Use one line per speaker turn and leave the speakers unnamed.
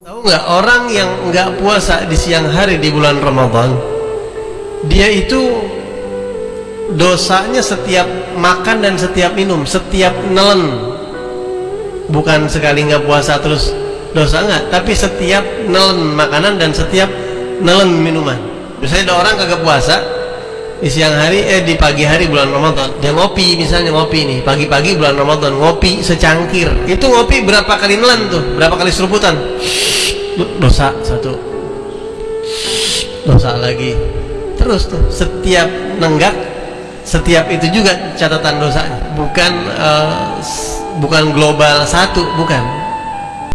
Tahu nggak orang yang nggak puasa di siang hari di bulan Ramadan, dia itu dosanya setiap makan dan setiap minum, setiap nelen, bukan sekali nggak puasa terus dosa nggak, tapi setiap nelen makanan dan setiap nelen minuman. Misalnya ada orang kagak puasa di siang hari, eh di pagi hari bulan Ramadan, dia ngopi misalnya ngopi nih, pagi-pagi bulan Ramadan ngopi secangkir, itu ngopi berapa kali nelen tuh, berapa kali seruputan? dosa satu. Dosa lagi. Terus tuh setiap nenggak setiap itu juga catatan dosanya. Bukan uh, bukan global satu bukan